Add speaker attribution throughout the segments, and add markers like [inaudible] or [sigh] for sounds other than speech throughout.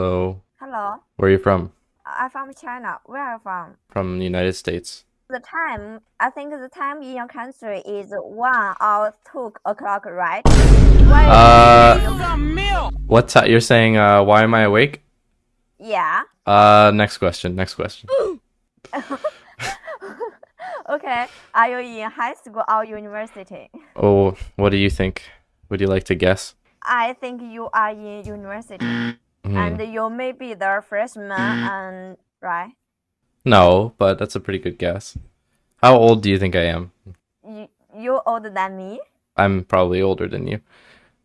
Speaker 1: Hello. Hello. Where are you from?
Speaker 2: I'm from China. Where are you from?
Speaker 1: From the United States.
Speaker 2: The time, I think the time in your country is 1 or 2 o'clock, right? uh,
Speaker 1: what's that? You're saying, uh, why am I awake? Yeah. Uh, next question, next question. [gasps]
Speaker 2: okay, are you in high school or university?
Speaker 1: Oh, what do you think? Would you like to guess?
Speaker 2: I think you are in university. Mm. And you may be the freshman, mm-hmm. and right?
Speaker 1: No, but that's a pretty good guess. How old do you think I am?
Speaker 2: You, you're older than me.
Speaker 1: I'm probably older than you.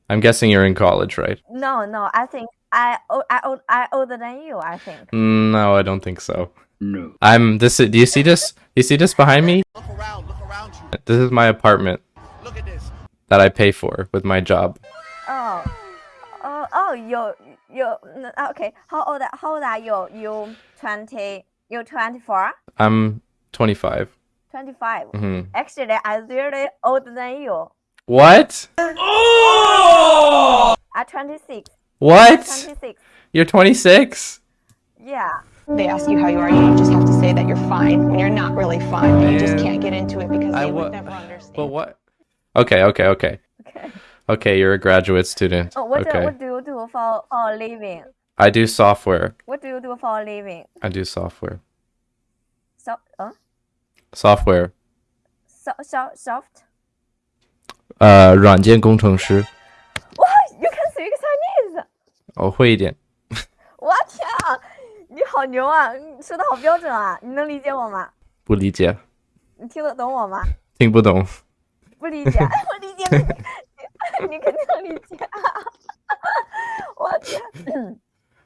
Speaker 1: I'm guessing you're in college, right?
Speaker 2: No, no. I think I I I older than you. I think.
Speaker 1: Mm, no, I don't think so. No. I'm this. Do you see this? Do you see this behind me? Look around. Look around you. This is my apartment. Look at this. That I pay for with my job
Speaker 2: oh, you you okay? How old how old are you? You twenty? You twenty four?
Speaker 1: I'm twenty five.
Speaker 2: Twenty five. Mm -hmm. Actually, I'm really older than you.
Speaker 1: What?
Speaker 2: Oh! I'm twenty six. What? Twenty six.
Speaker 1: You're twenty six.
Speaker 2: Yeah. They ask you how you are, you just have to say that you're fine when you're not really fine. Man. You just can't get into it because they I would never understand. But what?
Speaker 1: Okay, okay, okay. Okay. Okay, you're a graduate student. Oh, what uh, okay. what
Speaker 2: do for a o r living.
Speaker 1: I do software.
Speaker 2: What do you do for a living?
Speaker 1: I do software. So, 嗯？Software.
Speaker 2: So, so soft.
Speaker 1: 呃，软件工程师。
Speaker 2: Wow, you can speak Chinese. 我会一点。我天啊，你好牛啊，你说的好标准啊，你能理解我吗？不理解。你听得懂我吗？听不懂。不理解，我理解不你肯定理解嗯。